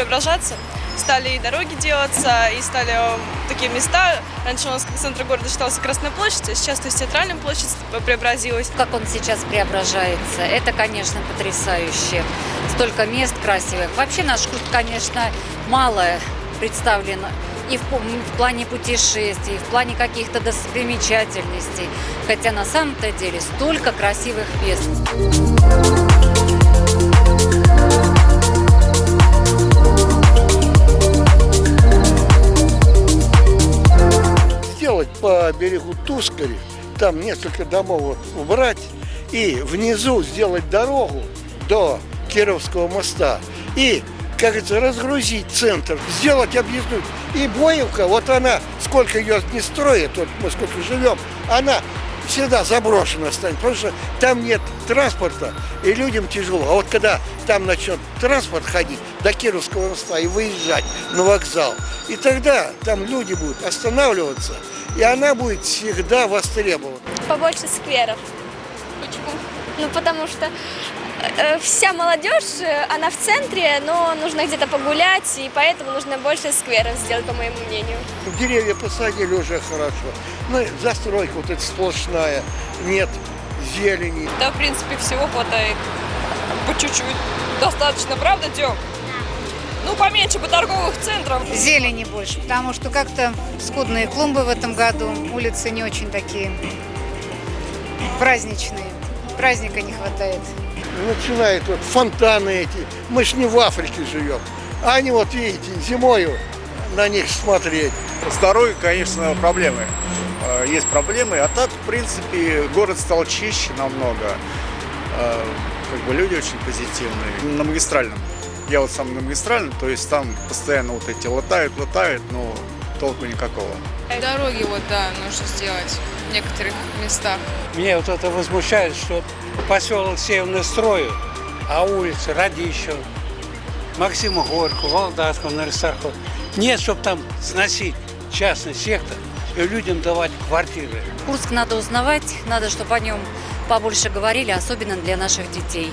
преображаться. Стали и дороги делаться, и стали э, такие места. Раньше у нас как центр города считался Красная площадь, а сейчас то есть театральная площадь преобразилась. Как он сейчас преображается, это, конечно, потрясающе. Столько мест красивых. Вообще наш город, конечно, мало представлен и в, в плане путешествий, и в плане каких-то достопримечательностей. Хотя на самом-то деле столько красивых мест. По берегу Тускари, там несколько домов убрать, и внизу сделать дорогу до Кировского моста. И как говорится, разгрузить центр, сделать объездную. И Боевка, вот она, сколько ее не строят, вот мы сколько живем, она всегда заброшена станет, потому что там нет транспорта, и людям тяжело. А вот когда там начнет транспорт ходить до Кировского моста и выезжать на вокзал, и тогда там люди будут останавливаться, и она будет всегда востребована. Побольше скверов. Почему? Ну, потому что вся молодежь, э, она в центре, но нужно где-то погулять, и поэтому нужно больше скверов сделать, по моему мнению. Деревья посадили уже хорошо. Ну, застройка вот эта сплошная, нет зелени. Да, в принципе, всего хватает. По чуть-чуть. Достаточно, правда, Тём? Ну, поменьше бы торговых центров. Зелени больше, потому что как-то скудные клумбы в этом году, улицы не очень такие праздничные, праздника не хватает. Начинают вот фонтаны эти. Мы ж не в Африке живем. А они вот, видите, зимою на них смотреть. С дорогой, конечно, проблемы. Э, Есть проблемы, а так, в принципе, город стал чище намного. Э, Как бы люди очень позитивные. На магистральном. Я вот сам на магистральном, то есть там постоянно вот эти латают, латают, но толку никакого. Дороги вот, да, нужно сделать в некоторых местах. Меня вот это возмущает, что поселок Северный строят, а улицы Радищев, Максима Горького, Володарского, Нарисархова. Нет, чтобы там сносить частный сектор и людям давать квартиры. Курск надо узнавать, надо, чтобы о нем побольше говорили, особенно для наших детей.